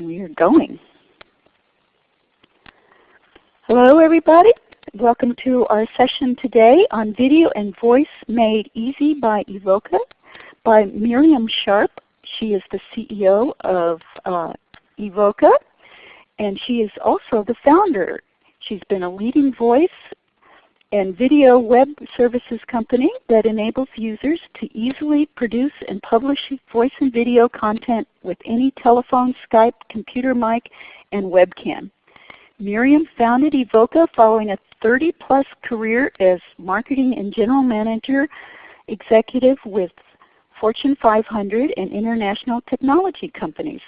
we are going. Hello everybody. Welcome to our session today on Video and Voice Made Easy by Evoca by Miriam Sharp. She is the CEO of uh, Evoca and she is also the founder. She's been a leading voice and video web services company that enables users to easily produce and publish voice and video content with any telephone, Skype, computer mic, and webcam. Miriam founded Evoca following a 30 plus career as marketing and general manager executive with Fortune 500 and international technology companies.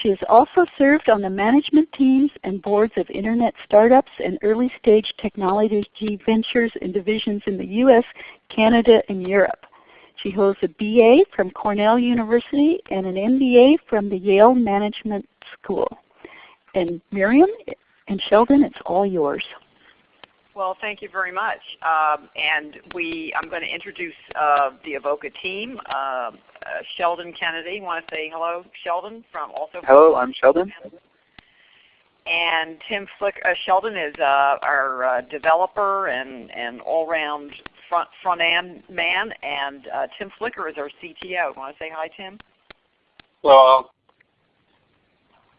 She has also served on the management teams and boards of Internet startups and early stage technology ventures and divisions in the US, Canada, and Europe. She holds a BA from Cornell University and an MBA from the Yale Management School. And Miriam and Sheldon, it's all yours. Well, thank you very much. Um, and we, I'm going to introduce uh, the Evoca team. Uh, uh, Sheldon Kennedy, want to say hello, Sheldon from also. Hello, I'm Sheldon. And Tim Flick, uh, Sheldon is uh, our uh, developer and, and all-round front front end man, and Tim Flicker is our CTO. Want to say hi, Tim? Hello.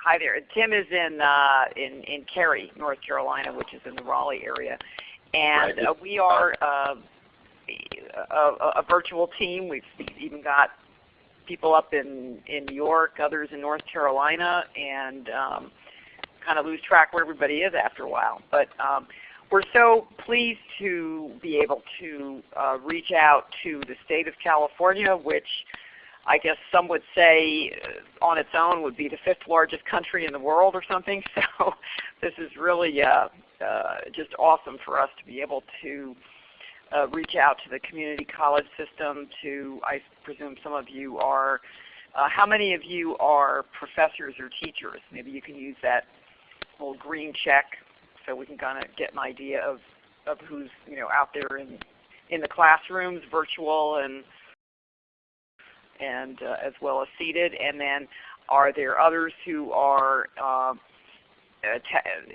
Hi there. Tim is in uh, in in Cary, North Carolina, which is in the Raleigh area, and uh, we are uh, a, a, virtual team. We've even got people up in in New York, others in North Carolina, and um, kind of lose track where everybody is after a while. But um, we're so pleased to be able to uh, reach out to the state of California, which I guess some would say uh, on its own would be the fifth largest country in the world or something. So this is really uh, uh, just awesome for us to be able to uh, reach out to the community college system to, I presume some of you are, uh, how many of you are professors or teachers? Maybe you can use that little green check so we can kind of get an idea of, of who's you know, out there in, in the classrooms, virtual and and uh, as well as seated? And then are there others who are uh,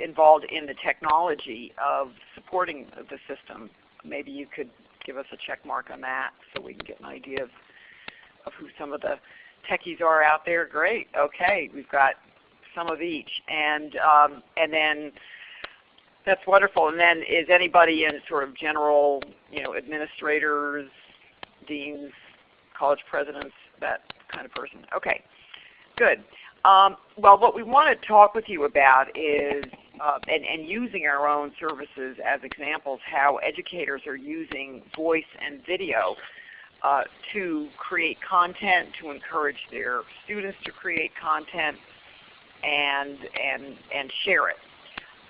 involved in the technology of supporting the system? Maybe you could give us a check mark on that so we can get an idea of, of who some of the techies are out there. Great. Okay, we've got some of each. And, um, and then that's wonderful. And then is anybody in sort of general, you know, administrators, deans, college presidents, that kind of person. Okay, good. Um, well, what we want to talk with you about is, uh, and, and, using our own services as examples, how educators are using voice and video uh, to create content, to encourage their students to create content, and, and, and share it.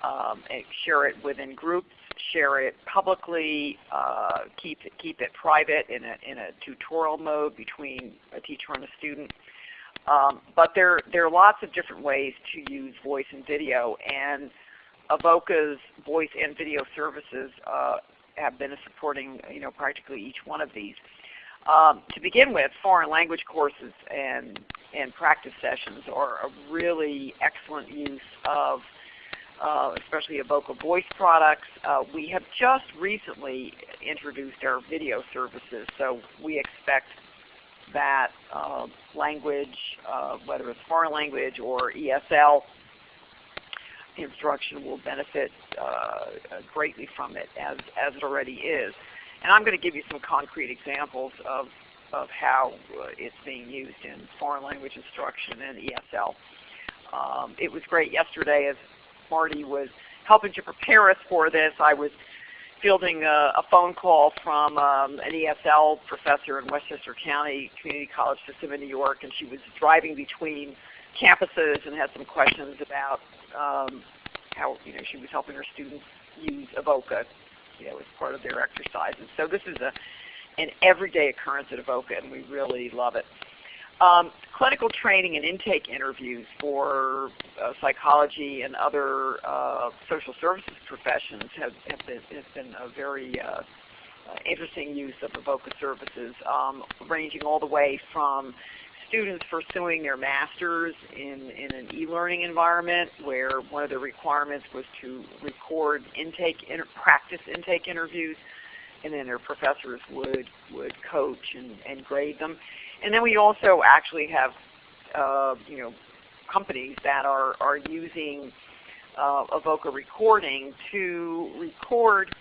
Um, and share it within groups share it publicly, uh, keep, it, keep it private in a, in a tutorial mode between a teacher and a student. Um, but there, there are lots of different ways to use voice and video, and Evoca's voice and video services uh, have been supporting you know, practically each one of these. Um, to begin with, foreign language courses and, and practice sessions are a really excellent use of uh, especially Evoca voice products. Uh, we have just recently introduced our video services, so we expect that uh, language, whether it's foreign language or ESL instruction will benefit uh, greatly from it as, as it already is. And I'm going to give you some concrete examples of, of how uh, it's being used in foreign language instruction and ESL. Um, it was great yesterday as Marty was helping to prepare us for this, I was fielding a, a phone call from um, an ESL professor in Westchester County Community College System in New York, and she was driving between campuses and had some questions about um, how you know she was helping her students use Evoca, you know, as part of their exercises. So this is a an everyday occurrence at Evoca, and we really love it. Um, clinical training and intake interviews for uh, psychology and other uh, social services professions have, have, been, has been a very uh, uh interesting use of Evoca services, um, ranging all the way from students pursuing their masters in, in an e-learning environment where one of the requirements was to record intake inter practice intake interviews and then their professors would, would coach and, and grade them. And then we also actually have uh, you know, companies that are, are using uh, Evoca recording to record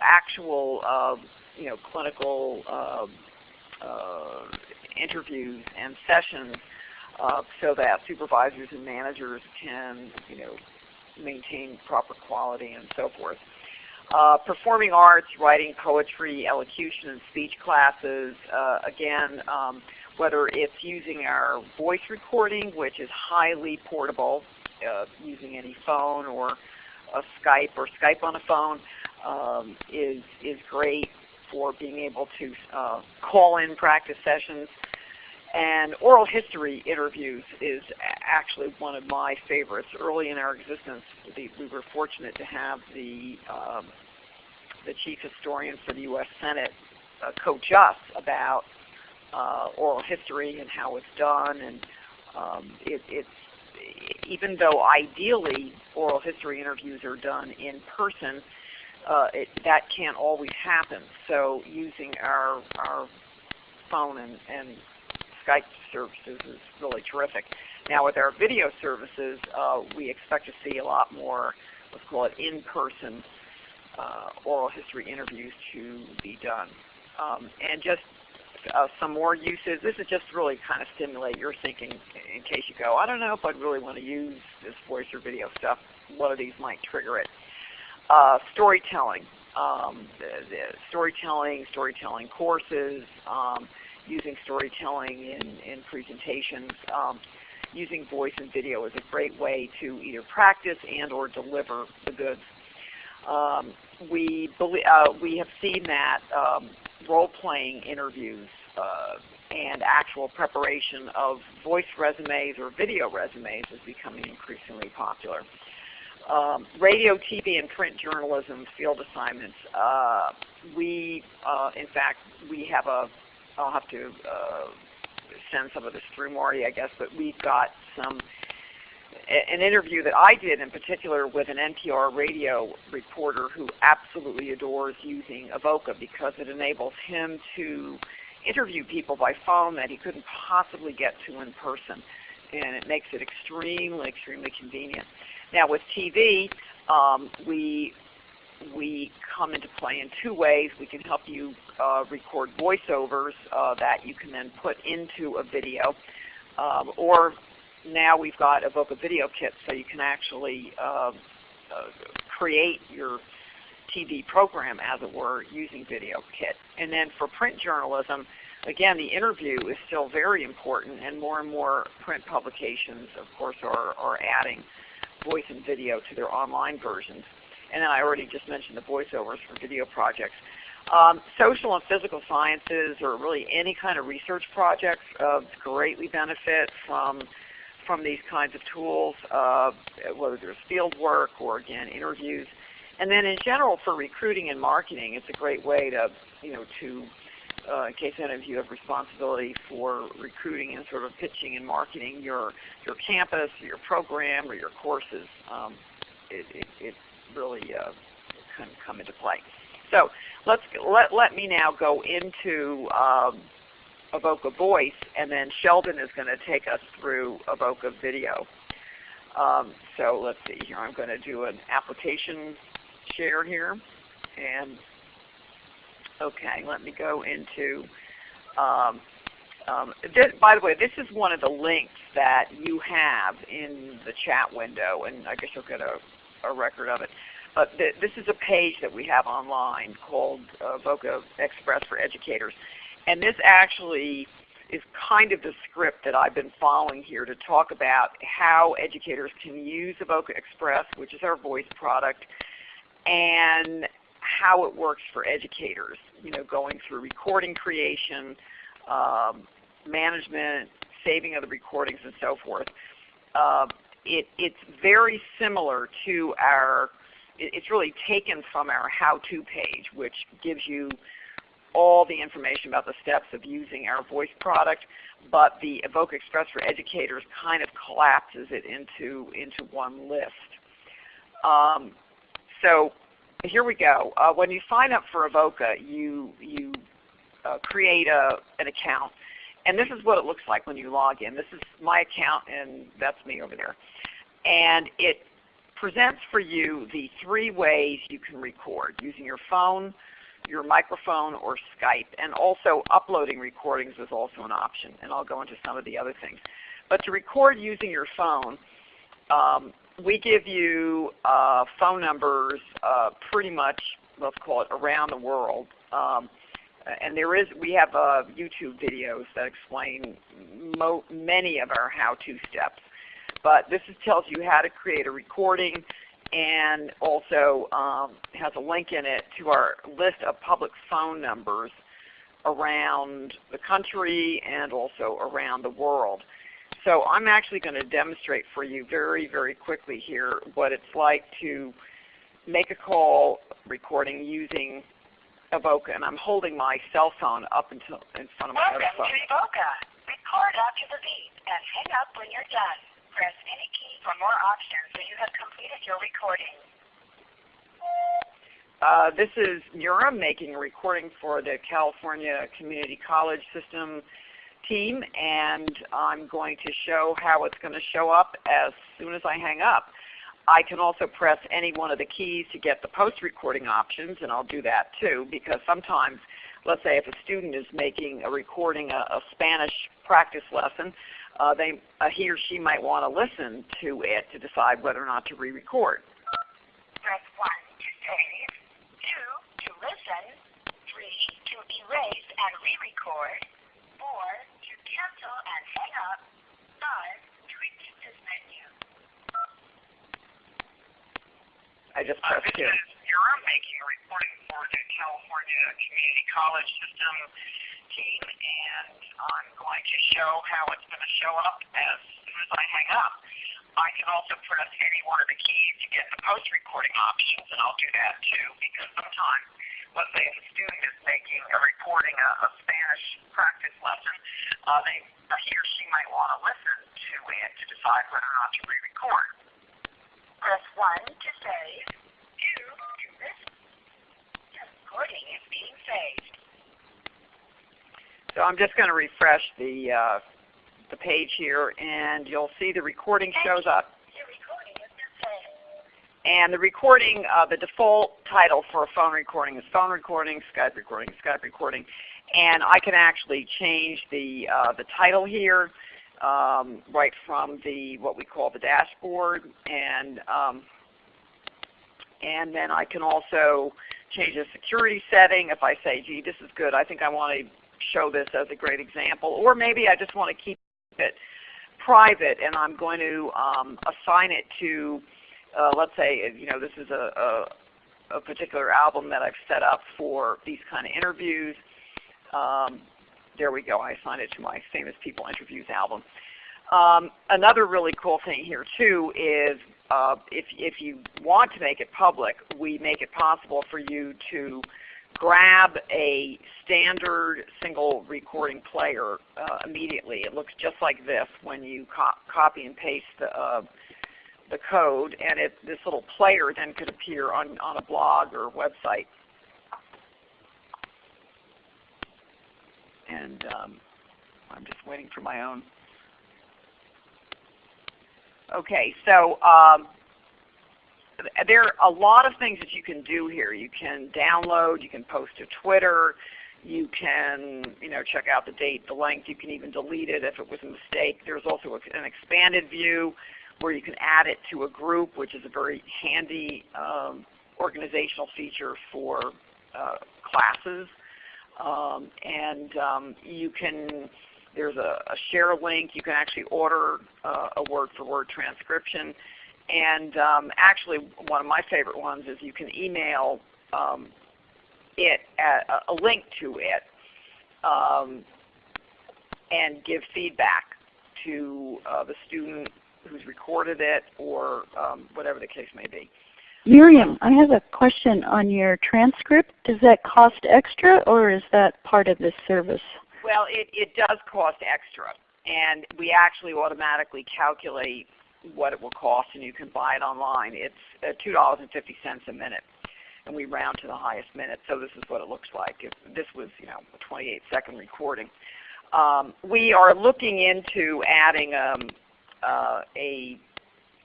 actual uh, you know, clinical uh, uh, interviews and sessions uh, so that supervisors and managers can you know, maintain proper quality and so forth. Uh, performing arts, writing poetry, elocution, and speech classes. Uh, again, um, whether it's using our voice recording, which is highly portable, uh, using any phone or a Skype or Skype on a phone, um, is is great for being able to uh, call in practice sessions. And oral history interviews is actually one of my favorites. Early in our existence, the, we were fortunate to have the, um, the chief historian for the U.S. Senate uh, coach us about uh, oral history and how it's done. And um, it, it's even though ideally oral history interviews are done in person, uh, it, that can't always happen. So using our, our phone and, and Skype services is really terrific. Now with our video services, uh, we expect to see a lot more, let's call it in-person uh, oral history interviews to be done. Um, and just uh, some more uses. This is just really kind of stimulate your thinking in case you go, I don't know if I'd really want to use this voice or video stuff. One of these might trigger it. Uh, storytelling, um, the, the storytelling, storytelling courses, um, using storytelling in, in presentations. Um, using voice and video is a great way to either practice and or deliver the goods. Um, we, uh, we have seen that um, role-playing interviews uh, and actual preparation of voice resumes or video resumes is becoming increasingly popular. Um, radio, TV, and print journalism field assignments. Uh, we, uh, in fact, we have a, I'll have to uh, send some of this through Marty, I guess, but we've got some, an interview that I did in particular with an NPR radio reporter who absolutely adores using Evoca because it enables him to interview people by phone that he couldn't possibly get to in person. And it makes it extremely, extremely convenient. Now with TV, um, we we come into play in two ways. We can help you uh, record voiceovers uh, that you can then put into a video. Um, or now we've got Evoca Video Kit so you can actually uh, create your TV program, as it were, using Video Kit. And then for print journalism, again, the interview is still very important, and more and more print publications, of course, are, are adding voice and video to their online versions. And then I already just mentioned the voiceovers for video projects. Um, social and physical sciences or really any kind of research projects uh, greatly benefit from from these kinds of tools, uh, whether there's field work or again interviews. And then in general for recruiting and marketing, it's a great way to, you know, to uh, in case any of you have responsibility for recruiting and sort of pitching and marketing your your campus, your program, or your courses, um, it, it, it, really uh, can come into play. So let's let let me now go into um, Evoca Voice, and then Sheldon is going to take us through Evoca Video. Um, so let's see here. I'm going to do an application share here, and Okay, let me go into, um, um, this, by the way, this is one of the links that you have in the chat window, and I guess you'll get a, a record of it. But th this is a page that we have online called uh, Evoca Express for Educators. And this actually is kind of the script that I've been following here to talk about how educators can use Evoca Express, which is our voice product, and how it works for educators, you know, going through recording creation, um, management, saving of the recordings, and so forth. Uh, it, it's very similar to our, it, it's really taken from our how-to page, which gives you all the information about the steps of using our voice product. but the Evoca Express for Educators kind of collapses it into, into one list. Um, so here we go. Uh, when you sign up for Evoca, you, you uh, create a, an account. And this is what it looks like when you log in. This is my account and that's me over there. And it presents for you the three ways you can record using your phone, your microphone, or Skype. And also uploading recordings is also an option. And I'll go into some of the other things. But to record using your phone, um, we give you uh, phone numbers uh, pretty much, let's call it around the world. Um, and there is, we have uh, YouTube videos that explain many of our how-to steps. But this is, tells you how to create a recording and also um, has a link in it to our list of public phone numbers around the country and also around the world. So I'm actually going to demonstrate for you very, very quickly here what it's like to make a call recording using Evoca. And I'm holding my cell phone up until in front of my Welcome other phone. to Evoca. Record to the beat and hang up when you're done. Press any key for more options so you have completed your recording. Uh, this is Mura making a recording for the California Community College System team and I'm going to show how it's going to show up as soon as I hang up. I can also press any one of the keys to get the post-recording options and I'll do that too because sometimes let's say if a student is making a recording, a, a Spanish practice lesson, uh, they, uh, he or she might want to listen to it to decide whether or not to re-record. Press 1 to save, 2 to listen, 3 to erase and re-record, 4 to cancel and hang up, 5 to repeat this menu. I just Uh, pressed this 2. is Mira making a recording for the California Community College System and I'm going to show how it's going to show up as soon as I hang up. I can also press any one of the keys to get the post-recording options, and I'll do that too, because sometimes, let's say if a student is making a recording of a Spanish practice lesson, uh, they, uh, he or she might want to listen to it to decide whether or not to re-record. Press 1 to save, 2 to listen. Your recording is being saved. So I'm just going to refresh the, uh, the page here and you'll see the recording shows up. Your recording has been saved. And the recording, uh, the default title for a phone recording is phone recording, Skype recording, Skype recording. And I can actually change the, uh, the title here um, right from the what we call the dashboard. And, um, and then I can also change the security setting if I say, gee, this is good. I think I want to show this as a great example. Or maybe I just want to keep it private and I'm going to um, assign it to uh, let's say you know this is a, a, a, particular album that I've set up for these kind of interviews. Um, there we go. I assigned it to my Famous People Interviews album. Um, another really cool thing here too is uh, if, if you want to make it public, we make it possible for you to grab a standard single recording player uh, immediately. It looks just like this when you co copy and paste the, uh, the code, and it, this little player then could appear on, on a blog or website. And um, I'm just waiting for my own. Okay, so um, there are a lot of things that you can do here. You can download, you can post to Twitter, you can you know, check out the date, the length, you can even delete it if it was a mistake. There's also an expanded view where you can add it to a group, which is a very handy um, organizational feature for uh, classes. Um, and um, you can, there's a, a, share link, you can actually order uh, a word-for-word -word transcription. And um, actually one of my favorite ones is you can email um, it, a, a, link to it, um, and give feedback to uh, the student who's recorded it or um, whatever the case may be. Miriam, I have a question on your transcript. Does that cost extra or is that part of this service? Well, it, it does cost extra, and we actually automatically calculate what it will cost, and you can buy it online. It's uh, $2.50 a minute, and we round to the highest minute. So this is what it looks like. If this was you know a 28 second recording. Um, we are looking into adding um, uh, a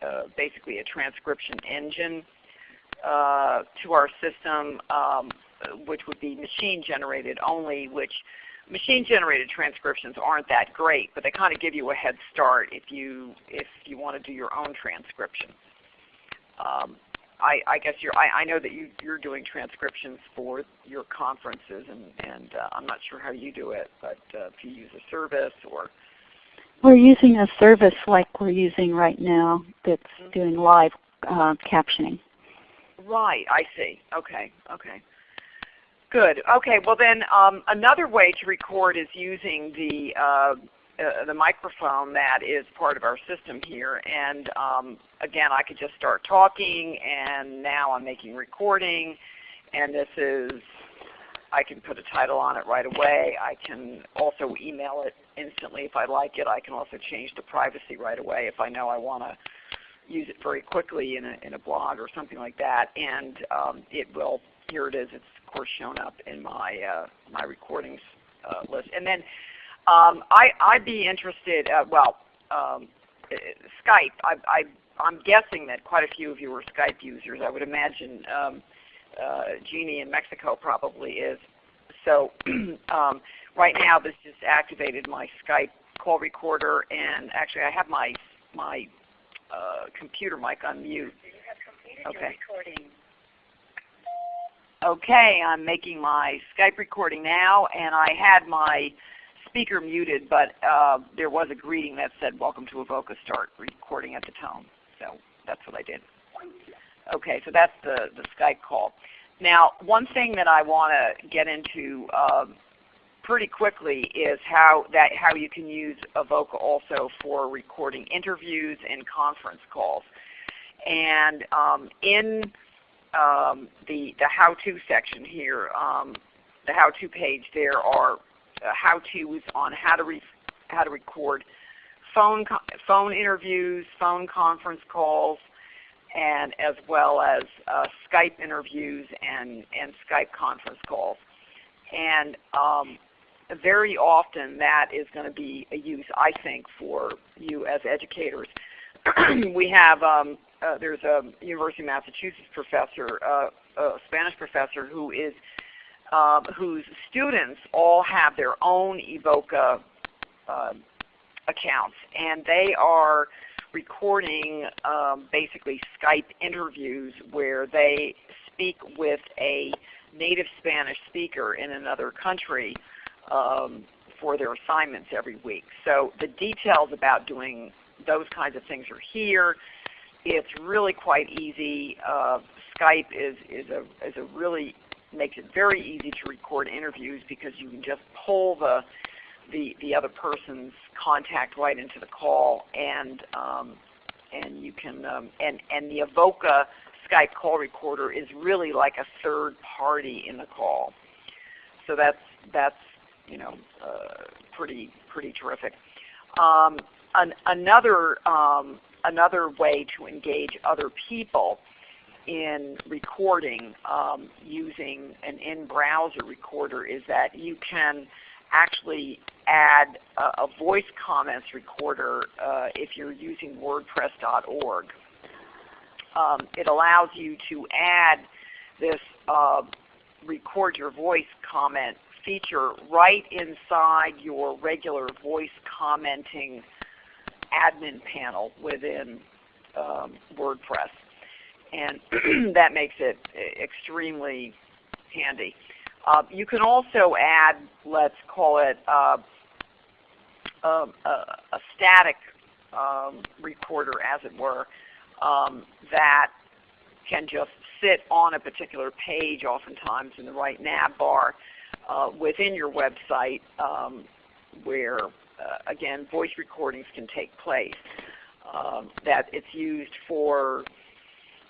uh, basically a transcription engine uh, to our system, um, which would be machine generated only, which machine generated transcriptions aren't that great, but they kind of give you a head start if you if you want to do your own transcription. Um, I, I, guess you're, I, I, know that you, are doing transcriptions for your conferences, and, and uh, I'm not sure how you do it, but uh, if you use a service or we're using a service like we're using right now that's mm-hmm. doing live uh, captioning. Right, I see. Okay, okay. Good. Okay, well then um, another way to record is using the uh, uh, the microphone that is part of our system here. And um, again, I could just start talking, and now I'm making recording. And this is, I can put a title on it right away. I can also email it instantly if I like it. I can also change the privacy right away if I know I want to use it very quickly in a, in a blog or something like that. And um, it will, here it is, it's of course shown up in my, uh, my recordings uh, list. And then um, I, I'd be interested, uh, well, um, uh, Skype, I, I, I'm guessing that quite a few of you are Skype users. I would imagine um, uh, Jeannie in Mexico probably is. So um, right now this just activated my Skype call recorder and actually I have my, my uh, computer mic on mute. Okay. Okay, I'm making my Skype recording now and I had my speaker muted, but uh, there was a greeting that said, welcome to Evoca Start, recording at the tone. So that's what I did. Okay, so that's the, the Skype call. Now, one thing that I want to get into um, pretty quickly is how, that, how you can use Evoca also for recording interviews and conference calls. And um, in um, the, the how-to section here, um, the how-to page, there are uh, how-tos on how to, how to record phone, phone interviews, phone conference calls, and as well as uh, Skype interviews and, and Skype conference calls. And um, very often that is going to be a use, I think, for you as educators. we have, um, uh, there's a University of Massachusetts professor, uh, a Spanish professor who is um, whose students all have their own Evoca uh, accounts, and they are recording um, basically Skype interviews where they speak with a native Spanish speaker in another country um, for their assignments every week. So the details about doing those kinds of things are here. It's really quite easy. Uh, Skype is, is, a, is a really makes it very easy to record interviews because you can just pull the the, the other person's contact right into the call and um, and you can um, and and the Evoca Skype call recorder is really like a third party in the call. So that's that's you know uh, pretty pretty terrific. Um, an, another um, another way to engage other people in recording um, using an in-browser recorder is that you can actually add a, a voice comments recorder uh, if you're using WordPress.org. Um, it allows you to add this uh, record your voice comment feature right inside your regular voice commenting admin panel within um, WordPress and that makes it extremely handy. Uh, you can also add, let's call it uh, um, a, a, static um, recorder, as it were, um, that can just sit on a particular page oftentimes in the right nav bar uh, within your website um, where, uh, again, voice recordings can take place. Um, that it's used for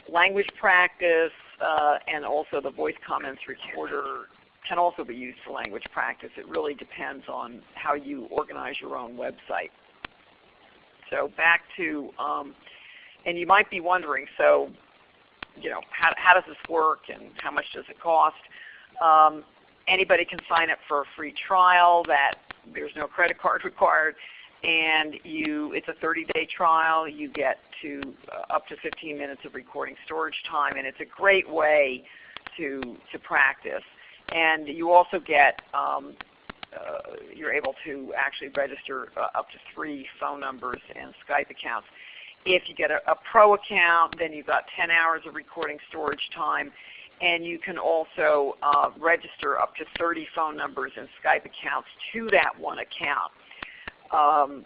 language practice, uh, and also the voice comments recorder can also be used for language practice. It really depends on how you organize your own website. So back to, um, and you might be wondering, so you know, how, how does this work and how much does it cost? Um, anybody can sign up for a free trial that there's no credit card required and you, it's a 30-day trial. You get to uh, up to 15 minutes of recording storage time, and it's a great way to to practice. And you also get um, uh, you're able to actually register uh, up to three phone numbers and Skype accounts. If you get a, a pro account, then you've got 10 hours of recording storage time, and you can also uh, register up to 30 phone numbers and Skype accounts to that one account. Um,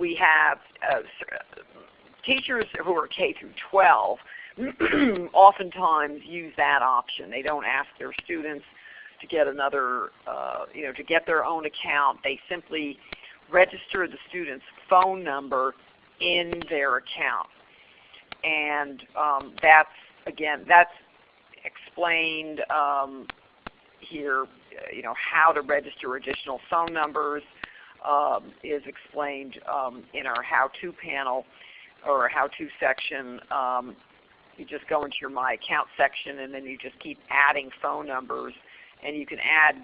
we have uh, teachers who are K through 12 oftentimes use that option. They don't ask their students to get another, uh, you know, to get their own account. They simply register the student's phone number in their account. And um, that's, again, that's explained um, here, you know, how to register additional phone numbers um, is explained um, in our how-to panel or how-to section. Um, you just go into your My Account section and then you just keep adding phone numbers and you can add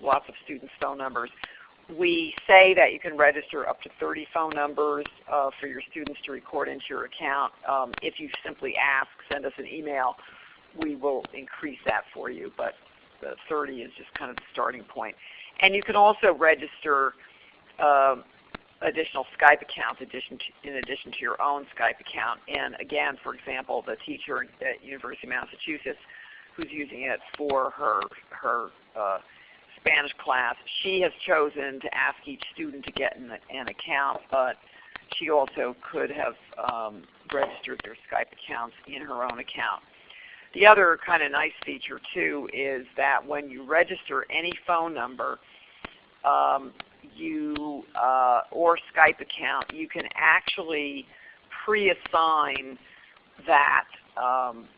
lots of students' phone numbers. We say that you can register up to 30 phone numbers uh, for your students to record into your account. Um, if you simply ask, send us an email, we will increase that for you. But the 30 is just kind of the starting point. And you can also register uh, additional Skype accounts addition to, in addition to your own Skype account. And again, for example, the teacher at University of Massachusetts who's using it for her, her uh, Spanish class, she has chosen to ask each student to get an, an account, but she also could have um, registered their Skype accounts in her own account. The other kind of nice feature too is that when you register any phone number um, you uh, or Skype account, you can actually pre-assign that um,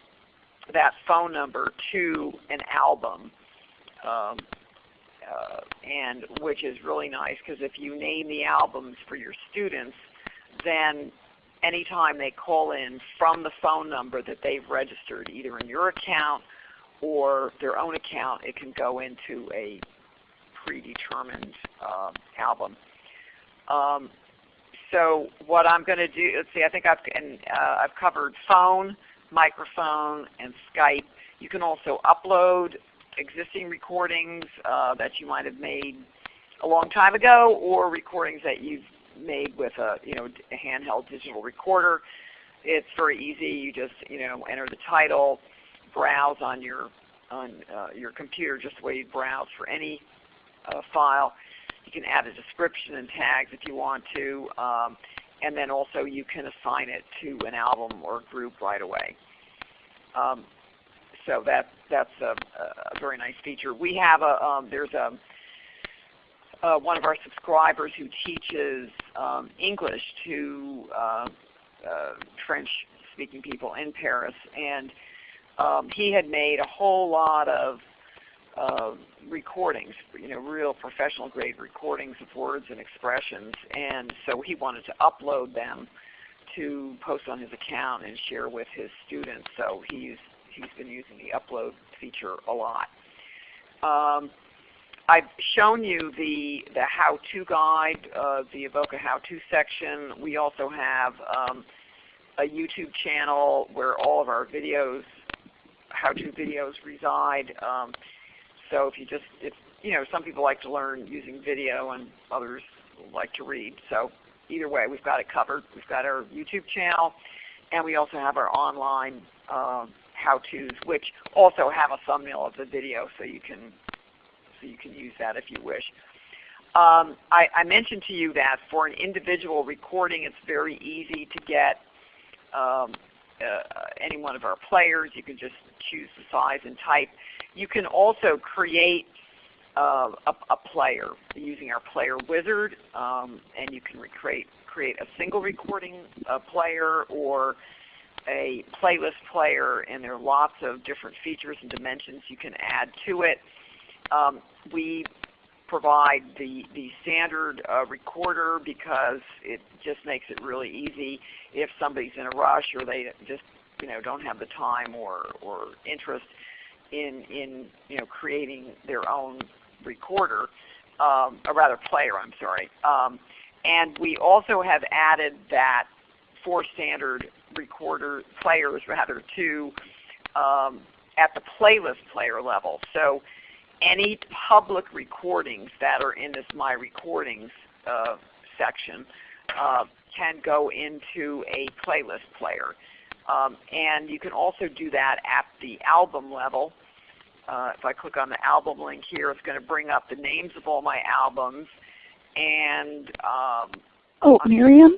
that phone number to an album, um, uh, and which is really nice because if you name the albums for your students, then anytime they call in from the phone number that they've registered, either in your account or their own account, it can go into a predetermined uh, album. Um, so what I'm going to do, let's see, I think I've, and, uh, I've covered phone, microphone, and Skype. You can also upload existing recordings uh, that you might have made a long time ago or recordings that you've made with a, you know, a handheld digital recorder. It's very easy. You just you know, enter the title, browse on your, on, uh, your computer just the way you browse for any uh, file. You can add a description and tags if you want to. Um, and then also you can assign it to an album or group right away. Um, so that, that's a, a, very nice feature. We have a, um, there's a, uh, one of our subscribers who teaches um, English to uh, uh, French-speaking people in Paris, and um, he had made a whole lot of uh, recordings, you know, real professional grade recordings of words and expressions, and so he wanted to upload them to post on his account and share with his students. So he's he's been using the upload feature a lot. Um, I've shown you the the how-to guide, uh, the Evoca how-to section. We also have um, a YouTube channel where all of our videos, how-to videos reside. Um, so if you just, if you know, some people like to learn using video and others like to read. So either way, we've got it covered. We've got our YouTube channel, and we also have our online uh, how-tos, which also have a thumbnail of the video, so you can so you can use that if you wish. Um, I, I, mentioned to you that for an individual recording, it's very easy to get um, uh, any one of our players. You can just choose the size and type. You can also create uh, a, a, player using our player wizard, um, and you can create, create a single recording uh, player or a playlist player, and there are lots of different features and dimensions you can add to it. Um, we provide the, the standard uh, recorder because it just makes it really easy if somebody's in a rush or they just you know don't have the time or, or interest in in you know creating their own recorder, um, or rather player. I'm sorry. Um, and we also have added that for standard recorder players rather to um, at the playlist player level. So any public recordings that are in this My Recordings uh, section uh, can go into a playlist player. Um, and you can also do that at the album level. Uh, if I click on the album link here, it's going to bring up the names of all my albums. And um, Oh, Miriam?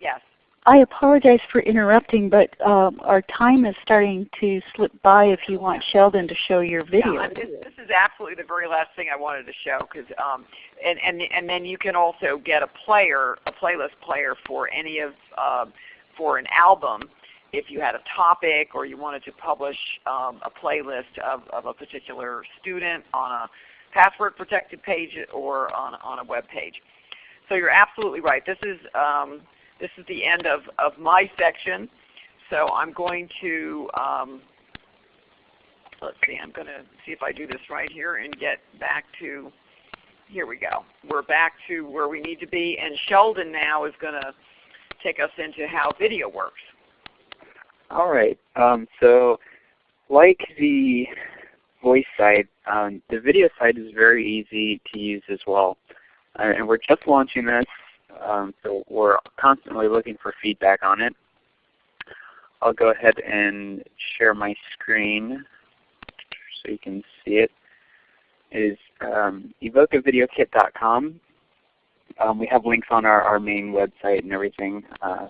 yes, I apologize for interrupting, but um, our time is starting to slip by if you want Sheldon to show your video. Yeah, this, this is absolutely the very last thing I wanted to show, because um, and and and then you can also get a player, a playlist player for any of um, for an album. If you had a topic or you wanted to publish um, a playlist of, of a particular student on a password protected page or on, on a web page. So you're absolutely right. This is um, this is the end of, of my section. So I'm going to um, let's see, I'm going to see if I do this right here and get back to, here we go. We're back to where we need to be. And Sheldon now is going to take us into how video works. All right. Um, so like the voice side, um, the video side is very easy to use as well. Uh, and we're just launching this, um, so we're constantly looking for feedback on it. I'll go ahead and share my screen so you can see it. It is um, evocavideokit.com. Um, we have links on our, our main website and everything. Uh,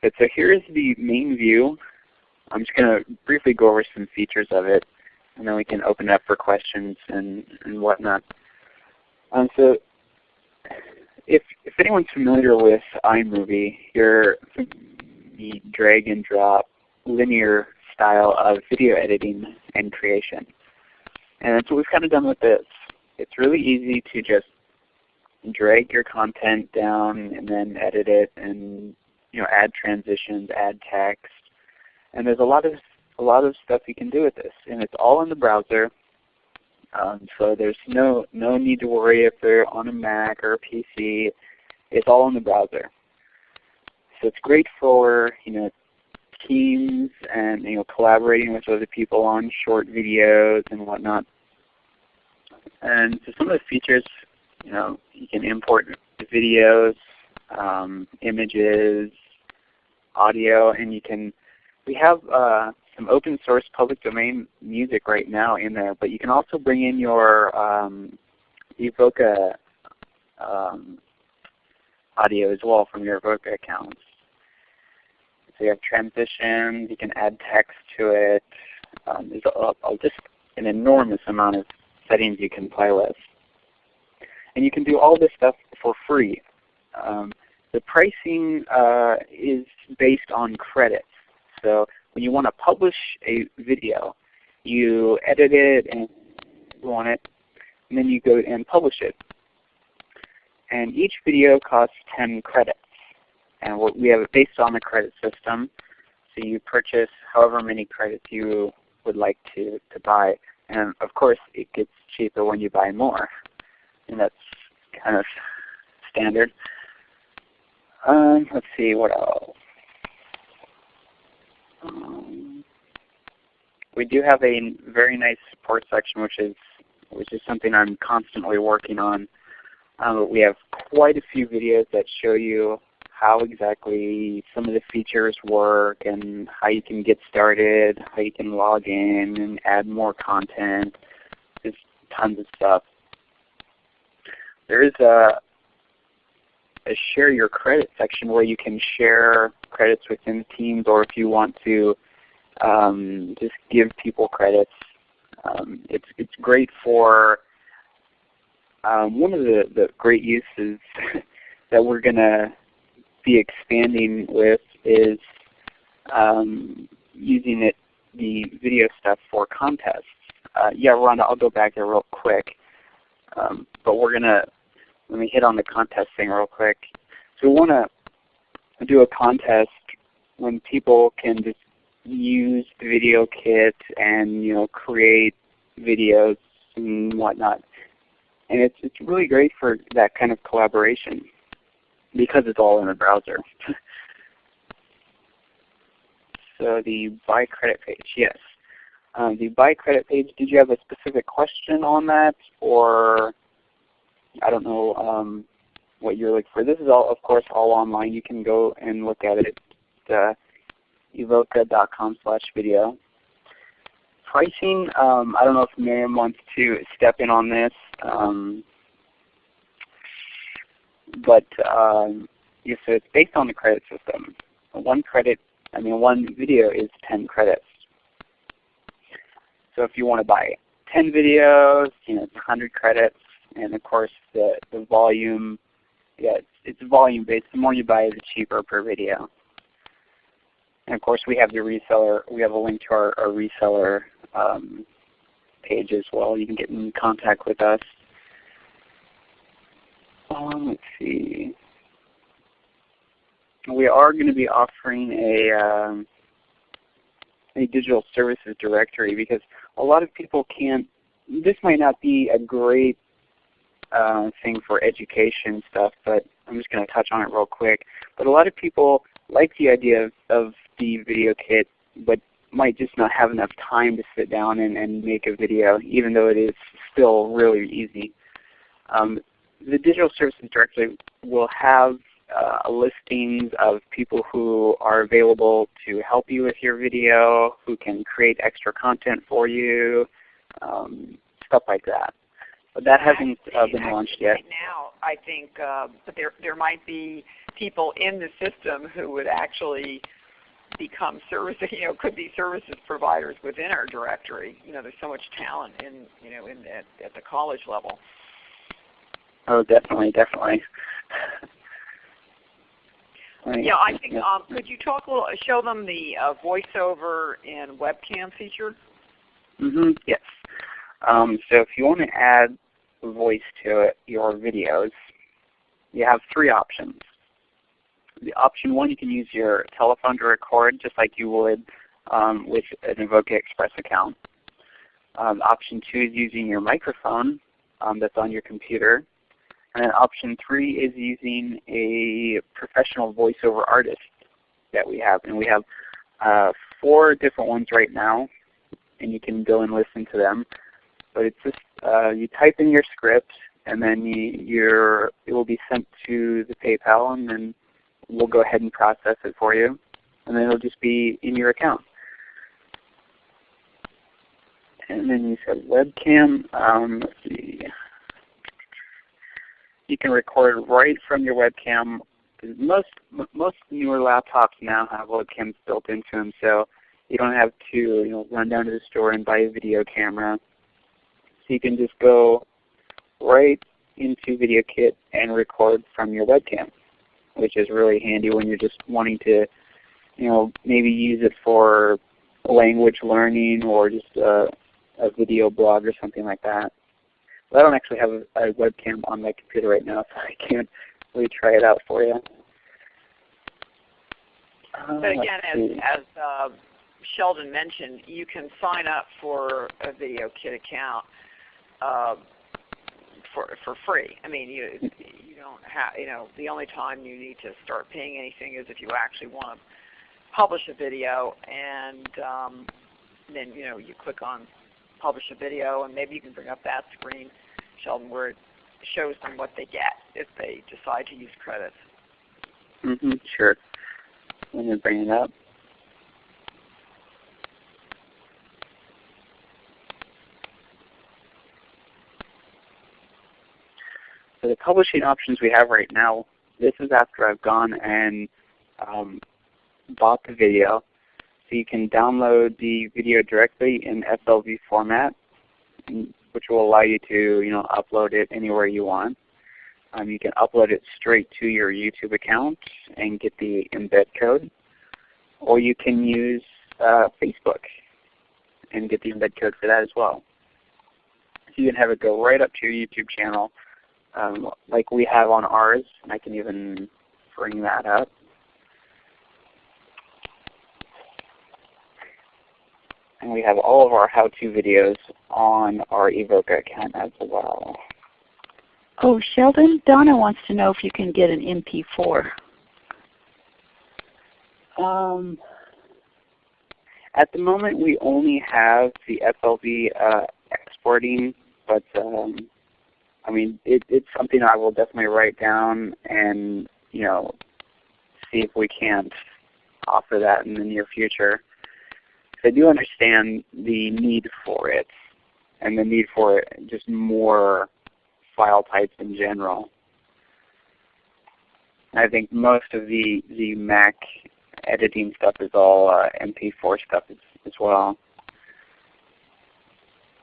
but so here is the main view. I'm just going to briefly go over some features of it, and then we can open it up for questions and, and whatnot. Um, so if, if anyone's familiar with iMovie, you're the drag and drop linear style of video editing and creation. And that's what we've kind of done with this. It's really easy to just drag your content down and then edit it and you know add transitions, add text. And there's a lot of a lot of stuff you can do with this. And it's all in the browser. Um, so there's no no need to worry if they're on a Mac or a PC. It's all in the browser. So it's great for you know teams and you know collaborating with other people on short videos and whatnot. And so some of the features, you know, you can import videos, um, images, audio, and you can. We have uh, some open source public domain music right now in there, but you can also bring in your um, Evoca um, audio as well from your Evoca accounts. So you have transitions, you can add text to it. Um, there's a, a, just an enormous amount of settings you can play with. And you can do all this stuff for free. Um, the pricing uh, is based on credits. So when you want to publish a video, you edit it and want it, and then you go and publish it. And each video costs 10 credits. And we have it based on the credit system. So you purchase however many credits you would like to, to buy. And of course it gets cheaper when you buy more. And that's kind of standard. Um, let's see what else. Um, we do have a very nice support section, which is which is something I'm constantly working on. Um, we have quite a few videos that show you how exactly some of the features work and how you can get started, how you can log in and add more content. There's tons of stuff. There is a, a share your credit section where you can share credits within teams or if you want to um, just give people credits. Um, it's, it's great for um, one of the, the great uses that we're going to be expanding with is um, using it, the video stuff for contests. uh, yeah, Rhonda, I'll go back there real quick. Um, but we're gonna let me hit on the contest thing real quick. So we want to do a contest when people can just use the video kit and you know create videos and whatnot. And it's it's really great for that kind of collaboration because it's all in the browser. so the buy credit page, yes. Um, the buy credit page, did you have a specific question on that or I don't know um, what you're looking for. This is all, of course, all online. You can go and look at it at uh, evoca.com slash video. Pricing, um, I don't know if Miriam wants to step in on this. Um, but um, so it's based on the credit system. One credit, I mean one video is 10 credits. So if you want to buy 10 videos, you know, it's 100 credits. And of course the, the volume, yeah, it's, it's volume based. The more you buy, the cheaper per video. And of course we have the reseller, we have a link to our, our reseller um, page as well. You can get in contact with us. Um, let's see. We are going to be offering a um, a digital services directory because a lot of people can't. This might not be a great uh, thing for education stuff, but I'm just going to touch on it real quick. But a lot of people like the idea of, of the video kit, but might just not have enough time to sit down and, and make a video, even though it is still really easy. Um, the Digital Services Directory will have uh, listings of people who are available to help you with your video, who can create extra content for you, um, stuff like that. But that hasn't uh, been launched yet. Right now, I think, uh, but there there might be people in the system who would actually become service, you know, could be services providers within our directory. You know, there's so much talent in, you know, in at, at the college level. Oh, definitely, definitely. right. Yeah, I think. Um, could you talk a little, show them the uh, voiceover and webcam feature? Mm-hmm. Yes. Um, so if you want to add voice to it, your videos, you have three options. The option one, you can use your telephone to record just like you would um, with an Evoca Express account. Um, option two is using your microphone um, that's on your computer. And then option three is using a professional voiceover artist that we have. And we have uh, four different ones right now, and you can go and listen to them. But it's just uh, you type in your script, and then you, your it will be sent to the PayPal, and then we'll go ahead and process it for you, and then it'll just be in your account. And then you said webcam. Um, let's see. You can record right from your webcam. Most most newer laptops now have webcams built into them, so you don't have to you know run down to the store and buy a video camera. So you can just go right into VideoKit and record from your webcam, which is really handy when you're just wanting to, you know, maybe use it for language learning or just a, a video blog or something like that. But I don't actually have a, a webcam on my computer right now, so I can't really try it out for you. Uh, but again, as, as uh, Sheldon mentioned, you can sign up for a Video Kit account uh, for for free. I mean, you you don't have you know the only time you need to start paying anything is if you actually want to publish a video, and um, then you know you click on publish a video, and maybe you can bring up that screen, Sheldon, where it shows them what they get if they decide to use credits. Mm-hmm. Sure. Let me bring it up. So the publishing options we have right now, this is after I've gone and um, bought the video. So you can download the video directly in FLV format, which will allow you to you know, upload it anywhere you want. Um, you can upload it straight to your YouTube account and get the embed code. Or you can use uh, Facebook and get the embed code for that as well. So you can have it go right up to your YouTube channel um, like we have on ours. I can even bring that up. And we have all of our how-to videos on our Evoca account as well. Oh, Sheldon, Donna wants to know if you can get an MP4. Um, at the moment, we only have the FLV uh, exporting, but um, I mean, it, it's something I will definitely write down and you know see if we can't offer that in the near future. I do understand the need for it and the need for just more file types in general. I think most of the, the Mac editing stuff is all uh, MP4 stuff as, as, well.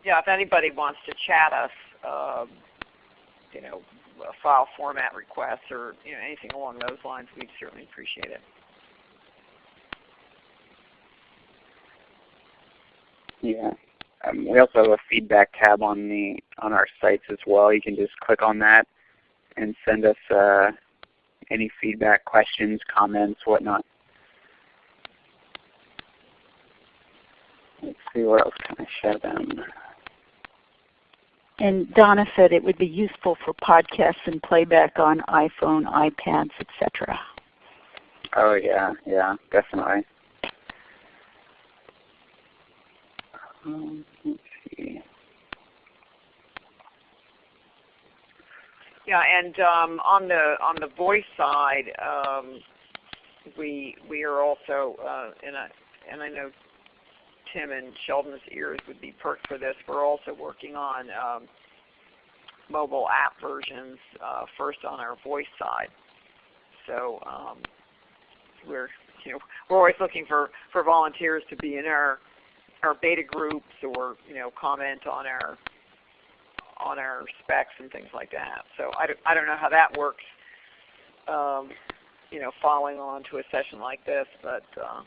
Yeah, if anybody wants to chat us, um, you know, file format requests or you know anything along those lines, we'd certainly appreciate it. Yeah. Um, we also have a feedback tab on the on our sites as well. You can just click on that and send us uh, any feedback, questions, comments, whatnot. Let's see what else can I show them. And Donna said it would be useful for podcasts and playback on iPhone, iPads, etc. Oh yeah, yeah, definitely. Um, let's see. Yeah, and um, on the on the voice side, um, we we are also uh, in a and I know Tim and Sheldon's ears would be perked for this. We're also working on um, mobile app versions uh, first on our voice side. So um, we're you know we're always looking for for volunteers to be in our our beta groups or you know comment on our on our specs and things like that. So I don't, I don't know how that works, um, you know, following on to a session like this, but uh,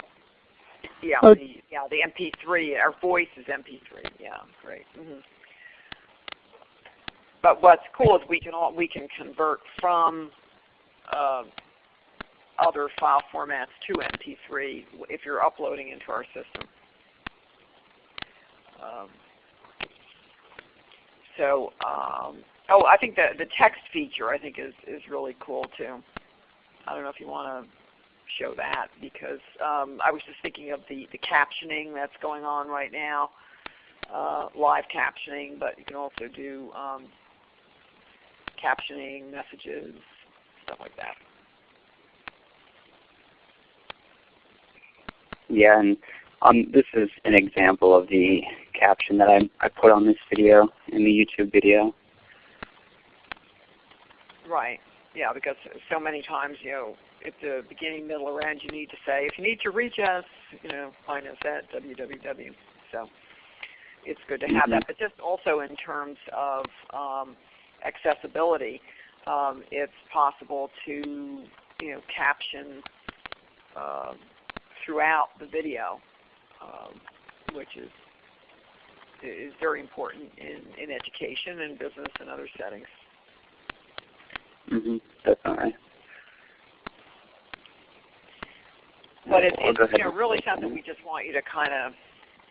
yeah, oh. the yeah the MP3, our voice is MP3. Yeah, great. Mm -hmm. But what's cool is we can all we can convert from uh, other file formats to MP3 if you're uploading into our system. Um, so, um, oh, I think the the text feature I think is is really cool too. I don't know if you want to show that because um, I was just thinking of the the captioning that's going on right now, uh, live captioning, but you can also do um, captioning messages, stuff like that. Yeah, and um, this is an example of the caption that I, I put on this video in the YouTube video. Right. Yeah, because so many times, you know, at the beginning, middle, or end, you need to say, if you need to reach us, you know, find us at www. So it's good to have mm -hmm. that. But just also in terms of um, accessibility, um, it's possible to, you know, caption uh, throughout the video, um, which is is very important in, in education and business and other settings. Mm-hmm, definitely. But it, it's you know, really something we just want you to kind of,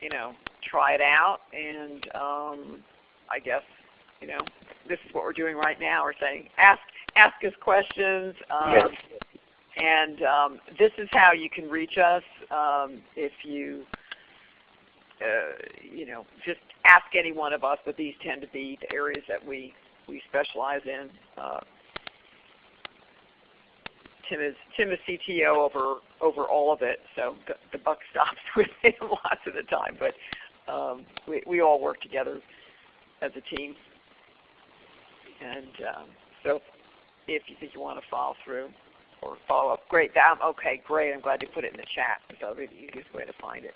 you know, try it out, and um, I guess, you know, this is what we're doing right now. We're saying ask ask us questions, um, yes. and um, this is how you can reach us um, if you uh, you know, just ask any one of us, but these tend to be the areas that we, we specialize in. Uh, Tim is Tim is CTO over over all of it, so the, buck stops with him lots of the time. But um, we we all work together as a team, and um, so if you think you want to follow through or follow up, great. That, okay, great. I'm glad you put it in the chat. It's probably the easiest way to find it.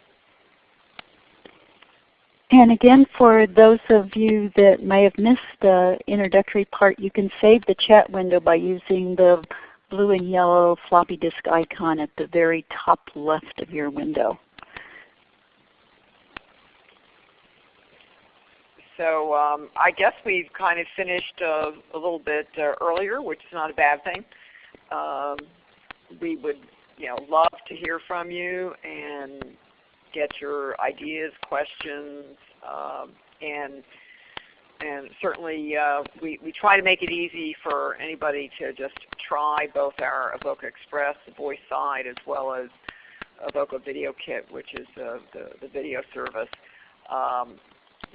And again, for those of you that may have missed the introductory part, you can save the chat window by using the blue and yellow floppy disk icon at the very top left of your window. so um, I guess we've kind of finished uh, a little bit uh, earlier, which is not a bad thing. Um, we would you know, love to hear from you and get your ideas, questions, um, and and certainly uh, we, we try to make it easy for anybody to just try both our Evoca Express, the voice side, as well as Evoca Video Kit, which is uh, the, the video service. Um,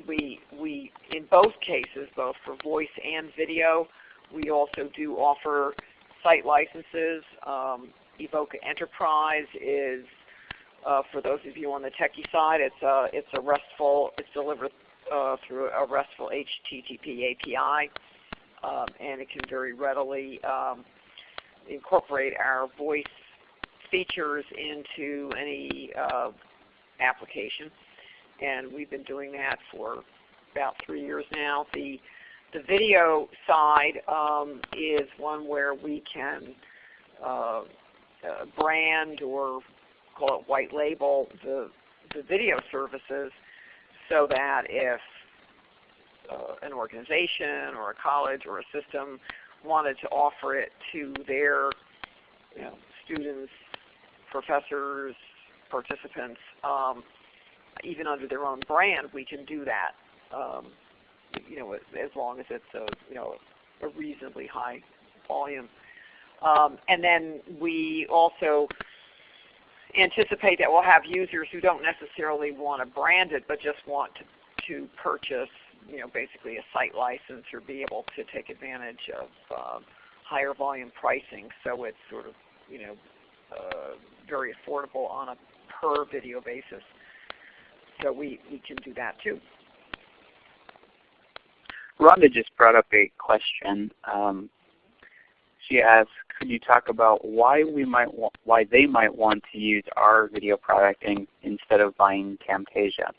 we, we, in both cases, both for voice and video, we also do offer site licenses. Um, Evoca Enterprise is, uh, for those of you on the techie side, it's a, it's a RESTful, it's delivered uh, through a RESTful HTTP API, um, and it can very readily um, incorporate our voice features into any uh, application. And we've been doing that for about three years now. The, the video side um, is one where we can uh, uh, brand or call it white label the, the video services so that if uh, an organization or a college or a system wanted to offer it to their you know, students, professors, participants, um, even under their own brand, we can do that. Um, you know, as long as it's a you know a reasonably high volume. Um, and then we also anticipate that we'll have users who don't necessarily want to brand it, but just want to, to purchase, you know, basically a site license or be able to take advantage of uh, higher volume pricing. So it's sort of, you know, uh, very affordable on a per video basis. So we, we can do that too. Rhonda just brought up a question. Um, she asked, could you talk about why we might why they might want to use our video product in, instead of buying Camtasia?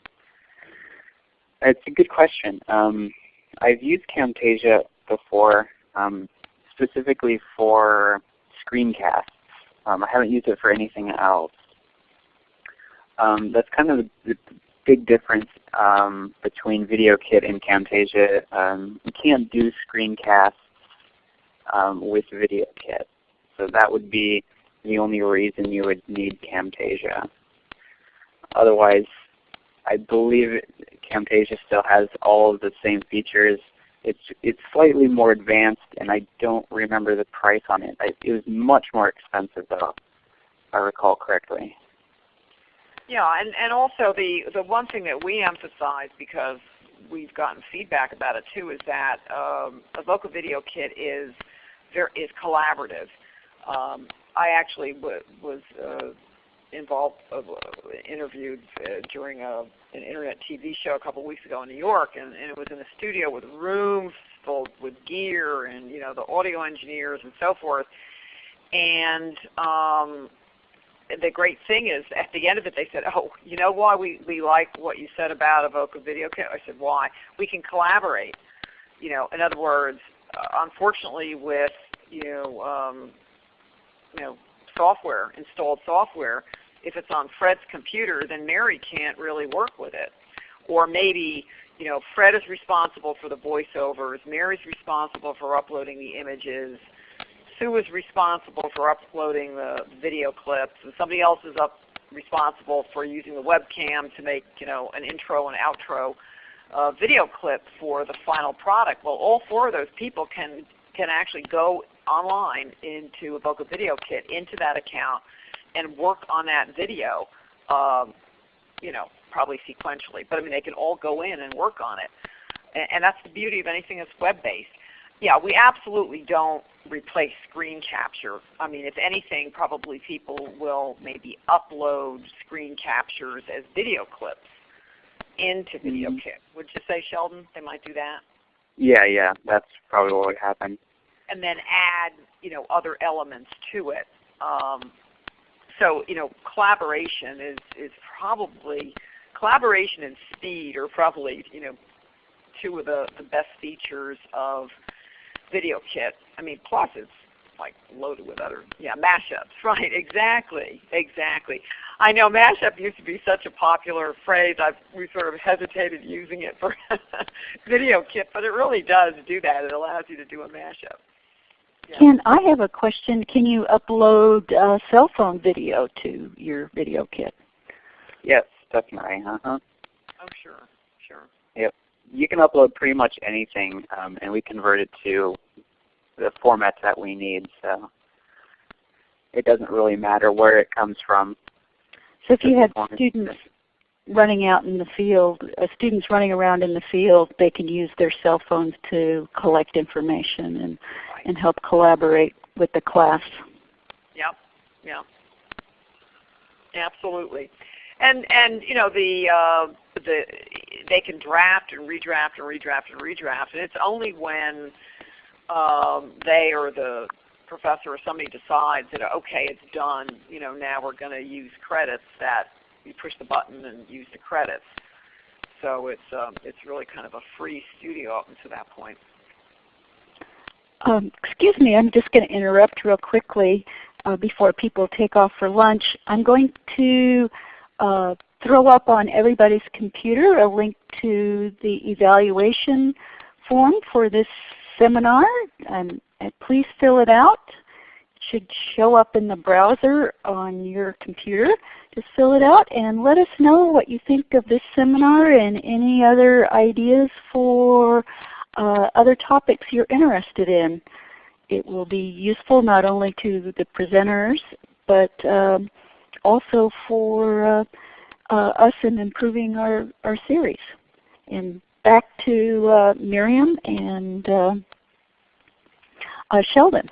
It's a good question. Um, I've used Camtasia before, um, specifically for screencasts. Um, I haven't used it for anything else. Um, that's kind of the, the big difference um, between VideoKit and Camtasia. Um, you can't do screencasts um, with VideoKit. So that would be the only reason you would need Camtasia. Otherwise, I believe Camtasia still has all of the same features. It's it's slightly more advanced, and I don't remember the price on it. It was much more expensive, though, if I recall correctly. Yeah, and, and also the, the one thing that we emphasize because we've gotten feedback about it too is that um, Evoca Video Kit is is collaborative. Um, I actually was uh, involved, uh, interviewed uh, during a, an internet TV show a couple weeks ago in New York, and, and it was in a studio with rooms full with gear and you know the audio engineers and so forth. And um, the great thing is, at the end of it, they said, "Oh, you know why we we like what you said about Evoca Video Kit?" I said, "Why? We can collaborate." You know, in other words, unfortunately, with you know, um, you know, software, installed software, if it's on Fred's computer, then Mary can't really work with it. Or maybe, you know, Fred is responsible for the voiceovers, Mary's responsible for uploading the images, Sue is responsible for uploading the video clips, and somebody else is up responsible for using the webcam to make, you know, an intro and outro uh, video clip for the final product. Well, all four of those people can can actually go online into Evoca Video Kit, into that account, and work on that video, um, you know, probably sequentially. But I mean, they can all go in and work on it. And, and that's the beauty of anything that's web-based. Yeah, we absolutely don't replace screen capture. I mean, if anything, probably people will maybe upload screen captures as video clips into Video mm -hmm. Kit. Would you say, Sheldon, they might do that? Yeah, yeah, that's probably what would happen. And then add, you know, other elements to it. Um, so, you know, collaboration is is probably collaboration and speed are probably, you know, two of the, the best features of Video Kit. I mean, plus it's like loaded with other, yeah, mashups. Right, exactly, exactly. I know mashup used to be such a popular phrase. I've we sort of hesitated using it for video kit, but it really does do that. It allows you to do a mashup. Yeah. Ken, I have a question. Can you upload uh, cell phone video to your video kit? Yes, definitely. Uh-huh. Oh, sure, sure. Yep. You can upload pretty much anything, um, and we convert it to the formats that we need. So it doesn't really matter where it comes from. So if you had students running out in the field, uh, students running around in the field, they can use their cell phones to collect information and, Right. and help collaborate with the class. Yep. Yep. Absolutely. And and you know the uh, the they can draft and redraft and redraft and redraft, and it's only when um, they or the professor or somebody decides that okay, it's done. You know, now we're going to use credits. That you push the button and use the credits. So it's um, it's really kind of a free studio up until that point. Um, excuse me, I'm just going to interrupt real quickly uh, before people take off for lunch. I'm going to uh, throw up on everybody's computer a link to the evaluation form for this seminar. And please fill it out. It should show up in the browser on your computer. Just fill it out and let us know what you think of this seminar and any other ideas for uh, other topics you're interested in. It will be useful not only to the presenters, but um, also for uh, uh, us in improving our, our series. And back to uh, Miriam and uh, Sheldon.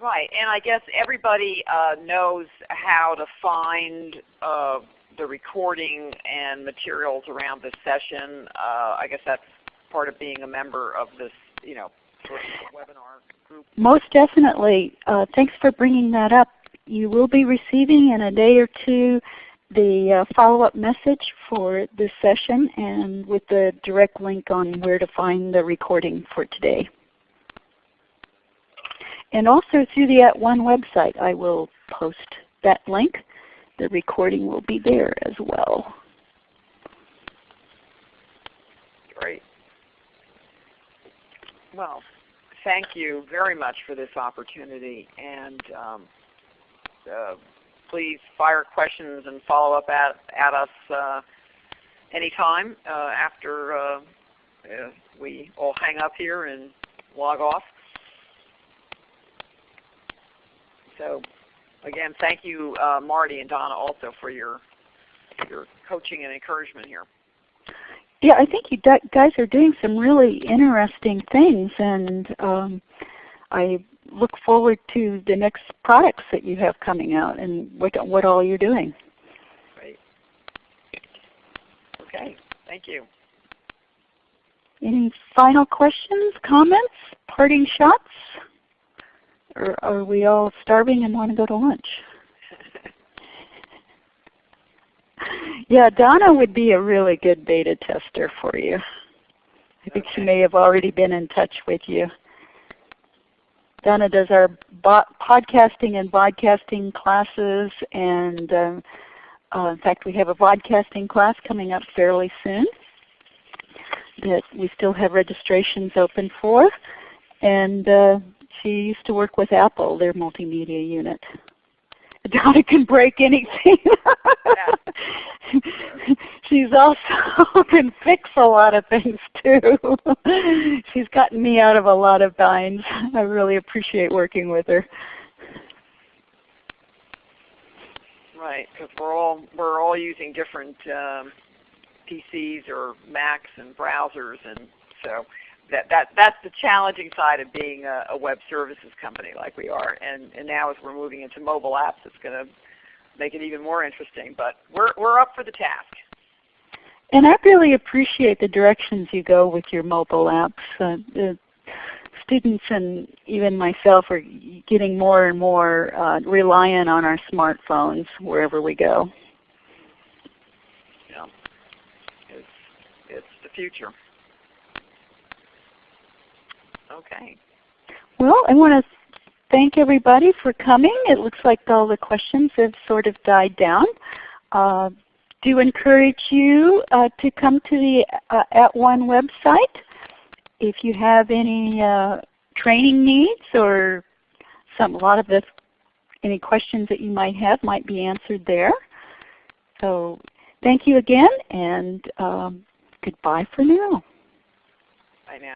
Right, and I guess everybody uh, knows how to find uh, the recording and materials around this session. Uh, I guess that's part of being a member of this, you know, sort of webinar group. Most definitely. Uh, thanks for bringing that up. You will be receiving in a day or two the uh, follow-up message for this session and with the direct link on where to find the recording for today. And also through the At One website I will post that link. The recording will be there as well. Great. Well, thank you very much for this opportunity, and um, uh, please fire questions and follow up at, at us uh, anytime uh, after uh, we all hang up here and log off. So again, thank you uh, Marty and Donna also for your, your coaching and encouragement here. Yeah, I think you guys are doing some really interesting things, and um, I look forward to the next products that you have coming out and what what all you're doing. Great. Okay. Thank you. Any final questions, comments, parting shots? Or are we all starving and want to go to lunch? yeah, Donna would be a really good beta tester for you. I think she may have already been in touch with you. Donna does our podcasting and vodcasting classes, and uh, uh, in fact we have a vodcasting class coming up fairly soon that we still have registrations open for. And uh, she used to work with Apple, their multimedia unit. Donna can break anything. She's also can fix a lot of things too. She's gotten me out of a lot of binds. I really appreciate working with her. Right, because we're all we're all using different um, PCs or Macs and browsers, and so that that that's the challenging side of being a, a web services company like we are. And and now as we're moving into mobile apps, it's going to make it even more interesting. But we're we're up for the task. And I really appreciate the directions you go with your mobile apps. Uh, the students and even myself are getting more and more uh, reliant on our smartphones wherever we go. Yeah, it's it's the future. Okay. Well, I want to thank everybody for coming. It looks like all the questions have sort of died down. Uh, do encourage you uh, to come to the uh, At One website if you have any uh, training needs or some, a lot of the any questions that you might have might be answered there. So thank you again and um, goodbye for now. Bye now.